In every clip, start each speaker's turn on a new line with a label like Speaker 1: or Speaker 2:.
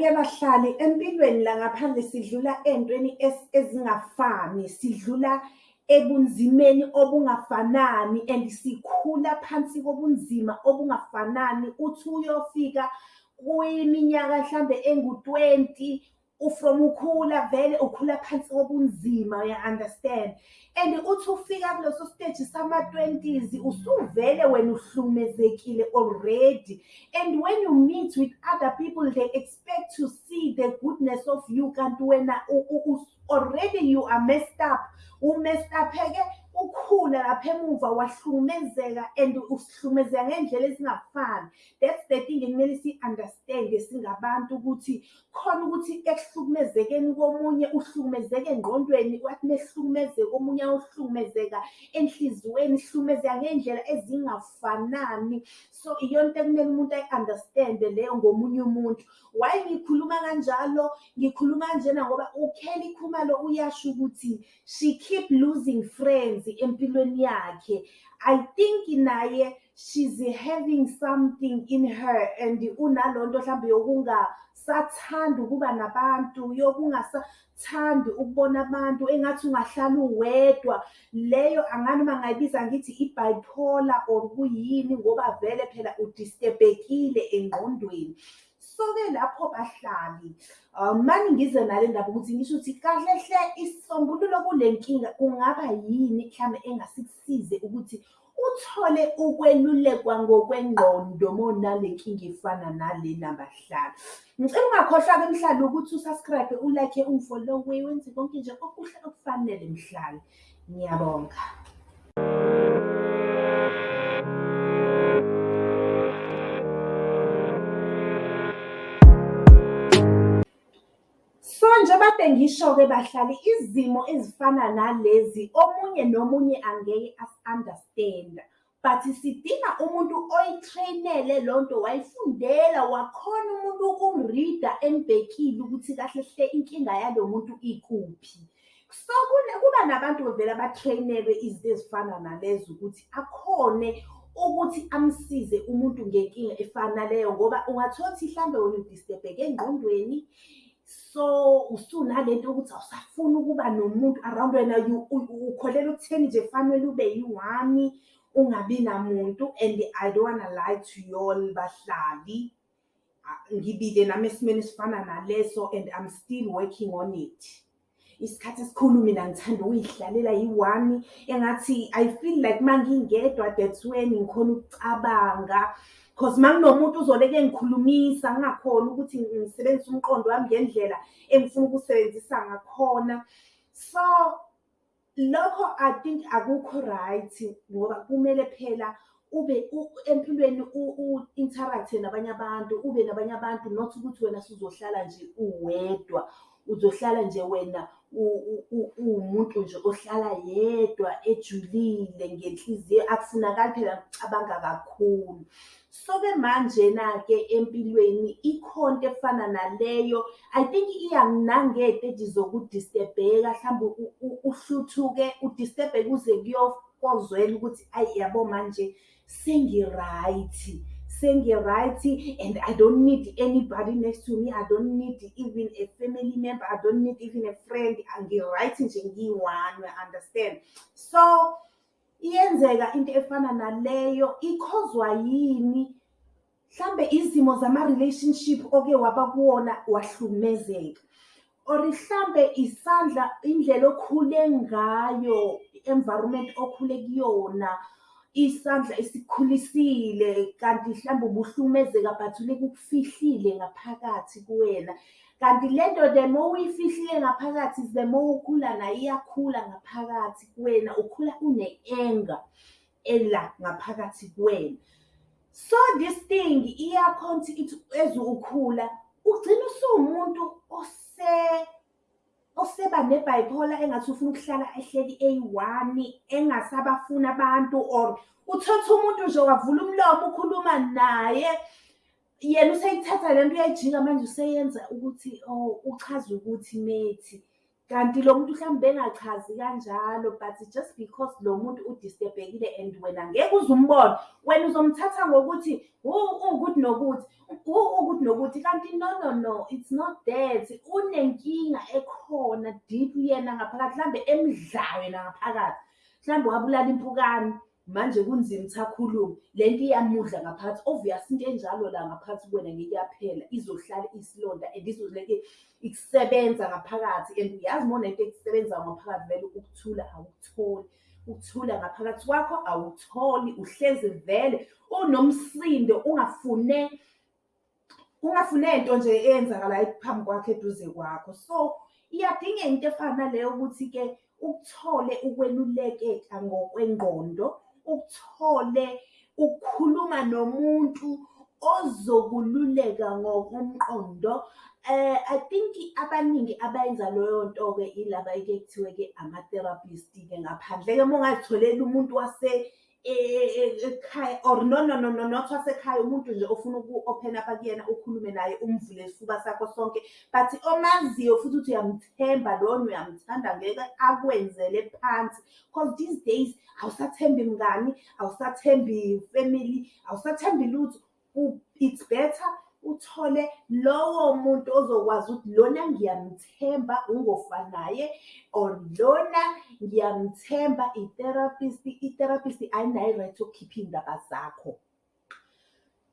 Speaker 1: Hhayi-ke bahlali empilweni la ngaphandle sidlula ey'ntweni ezingafani, sidlula ebunzimeni obungafanani and sikhula phansi kobunzima obungafanani. Uthi uyofika kwiminyaka hlambe engu-twenty from ukhula vele ukhula phansi kobunzima uya-understand. And uthi ufika kuleso stage sama-twenties usuvele wena uhlukumezekile already and when you meet with other people they expect to see the goodness of you kanti wena already you are messed up. U-messed up-ke ukhula lapha emuva wahlukumezeka and usihlukumezeka ngey'ndlela ezingafani. That's the thing ekumele siyi-understand-e singabantu ukuthi khona ukuthi ekuhlukumezekeni komunye uhlukumezeka engqondweni, wathi mehlukumezeka omunye ayohlukumezeka enhliziyweni, sihlukumezeka ngey'ndlela ezingafanani. So iyona into ekumele umuntu ayi-understand-e leyo ngomunye umuntu. Why ngikhuluma kanjalo? Ngikhuluma kanjena ngoba uKelly Khumalo uyasho ukuthi she keep losing friends empilweni yakhe. I think naye she's having something in her and unalonto hlambe yokungasathandi ukuba nabantu, yokungasathandi ukubona abantu engathi ungahlala uwedwa. Leyo angani uma ngayibiza ngithi i-bipolar or kuyini ngoba vele phela u-disturb-ekile engqondweni. So-ke lapho bahlali mane ngize nale ndaba ukuthi ngisho ukuthi kahle hle isisombululo kule nkinga kungaba yini mhlambe engasikusize ukuthi uthole ukwelulekwa ngokwengqondo mawunale nkinga efana nalena bahlali. Ngicela ungakhohlwa-ke mhlali ukuthi u-subscribe-e, u-like-e, ungi-follow-e, wenze konke nje okuhle okufanele mhlali. Ngiyabonga. Njengoba bengisho-ke bahlali izimo ezifana nalezi omunye nomunye angeke asi-understand-a but sidinga umuntu oyi-train-ele lonto wayifundela wakhona umuntu ukumrida embhekile ukuthi kahle hle inkinga yalo muntu ikuphi. So kuba nabantu vele aba-train-elwe izinto ezifana nalezo ukuthi akhone ukuthi amsize umuntu ngenkinga efana naleyo ngoba ungathola ukuthi hlambe wena u-disturb-eke engqondweni so usunalento yokuthi awusafuni ukuba nomuntu around wena ukholelwa ekutheni nje fanele ube yi-one ungabi namuntu and I don't wanna lie to you all bahlali. Ngibile nami esimeni esifana naleso and I'm still working on it. Isikhathi esikhulu mina ngithanda ukuy'hlalela yi-one engathi I feel like mangingedwa that's when ngikhona ukucabanga cause makunomuntu uzoleke engikhulumisa ngingakhoni ukuthi ngisebenzise umqondo wami ngendlela engifuna ukuwusebenzisa ngakhona. So lokho I think akukho right ngoba kumele phela ube empilweni u-interact-e nabanye abantu, ube nabanye abantu not ukuthi wena suzohlala nje uwedwa. Uzohlala nje wena uwumuntu nje ohlala yedwa ejulile ngenhliziyo akufunakali phela ukucabanga kakhulu. So-ke manjena-ke empilweni ikhona into efana naleyo I think iya nangey'teji zoku-disturb-eka hlambe uhluthuke u-disturb-eke kuze kuyokozwela ukuthi ayi yabo manje sengi-right. Sengi-right and I don't need anybody next to me, I don't need even a family member, I don't need even a friend. Ngi-right nje ngiyi-one uya-understand. So iyenzeka into efana naleyo ikhozwa yini? Hlambe izimo zama-relationship oke waba kuwona wahlukumezeka or hlambe isandla indlela okhule ngayo i-environment okhule kuyona isandla esikukhulisile kanti hlambe ubuhlukumezeka but uleke ukufihlile ngaphakathi kuwena. Kanti lento the more uyifihlile ngaphakathi the more ukhula nayo iyakhula ngaphakathi kuwena, ukhula une-anger ela ngaphakathi kuwena. So this thing iyakhona ukuthi ithi as ukhula ugcine usuwumuntu oseba ne-bipolar engathi ufuna ukuhlala ehleli eyi-one engasabafuni abantu or uthole ukuthi umuntu nje wavula umlomo ukhuluma naye yena useyithatha lento uyayijika manje useyenza ukuthi oh uchaza ukuthi methi. Kanti lo muntu mhlawumbe bengachazi kanjalo but just because lo muntu udisturbekile and wena ngeke uze umbone. Wena uzomthatha ngokuthi ukuthi nokuthi? Ukuthi nokuthi? Kanti no no no it's not that. Unenkinga ekhona deep yena ngaphakathi mhlambe emdlayo yena ngaphakathi. Mhlawumbe wabulala impukane manje kunzima ukuthi akhulume. Le nto iyamudla ngaphakathi. Obvious into enjalo la ngaphakathi kuwena ngeke yaphela izohlala isilonda and izoleke ikusebenza ngaphakathi. And uyazi uma unento ekusebenzayo ngaphakathi vele ukuthula awukutholi. Ukuthula ngaphakathi kwakho awutholi uhlezi vele unomsindo ungafune ungafune nto nje eyenzakalayo phambi kwakho eduze kwakho. So iyadingeka into efana naleyo ukuthi-ke ukuthole ukwelulekeka ngokwengqondo. Ukuthole ukukhuluma nomuntu ozokululeka ngokomqondo. Eh I think abaningi abayenza leyo nto-ke ilaba ke kuthiwe-ke ama-therapist-ke ngaphandle-ke uma ungazitholela umuntu wase ekhaya or no no no no not wasekhaya umuntu nje ofuna uku-open up kuyena ukhulume naye umvule isifuba sakho sonke. But omaziyo futhi ukuthi uyamthemba lona uyamthanda ngeke akwenzele phansi. Because these days awusathembi mngani awusathembi family awusathembi lutho. It's better uthole lowo muntu ozokwazi ukuthi lona ngiyamthemba ungofanaye or lona ngiyamthemba i-therapist i-therapist ayinayo i-right yokukhipha iy'ndaba zakho.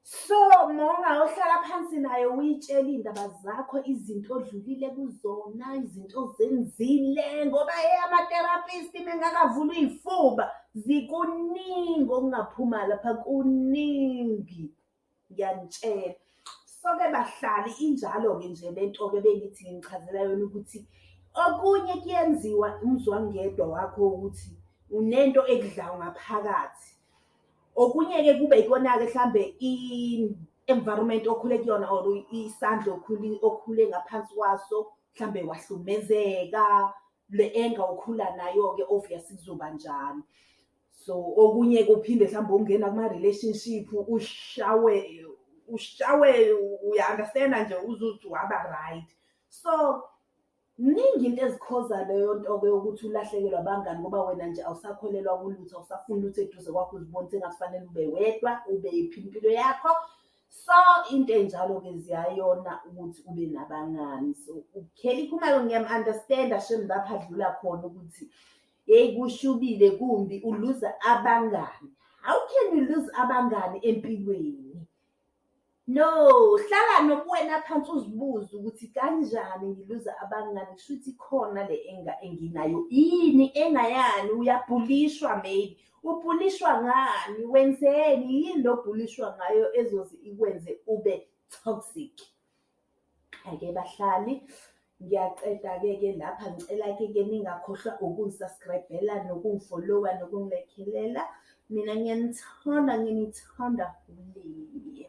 Speaker 1: So mawungayohlala phansi nayo uyitshela iy'ndaba zakho izinto odlulile kuzona izinto ozenzile ngoba ama-therapist mengakavula iy'fuba zikuningi okungaphuma lapha kuningi. Ngiyanitshela so-ke bahlali injalo-ke nje lento-ke bengithi ngichazela yona ukuthi okunye kuyenziwa umzwangedwa wakho ukuthi unento ekudlayo ngaphakathi. Okunye-ke kube ikona-ke mhlambe i-environment okhule kuyona or isandla okhule ngaphansi kwaso mhlambe wahlumezeka le enga ukhula nayo-ke obviously kuzoba njalo so okunye kuphinde mhlawumbe ungena kuma-relationship ushawe ushawe uya-understand-a nje uzuthi waba right. So Ningi into ezikhoza leyo nto-ke yokuthi ulahlekelwe abangani ngoba wena nje awusakholelwa kulutho awusafuni lutho eduze kwakho uzibone sengathi fanele ube wedwa ube yiphi impilo yakho. So into enjalo-ke ziyayona ukuthi ube nabangani. So ukheli khumalo ngiyam-understand-a shem lapha adlula khona ukuthi yeyi kushubile kumbi uluza abangani. How can you lose abangani empilweni? No, hlala nobuwena phansi uzibuze ukuthi kanjani ngiluza abangani kusho ukuthi khona le enga enginayo yini engayani uyabhulishwa maybe. Ubhulishwa ngani? Wenzeni? Yini lo bhulishwa ngayo ezoze ikwenze ube toxic? Ake bahlali ngiyaqeda-ke ke lapha ngicela-ke ke ningakhohlwa ukungisubscribe-ela nokungifollowa nokungilekhelela mina ngiyanithanda nginithanda fully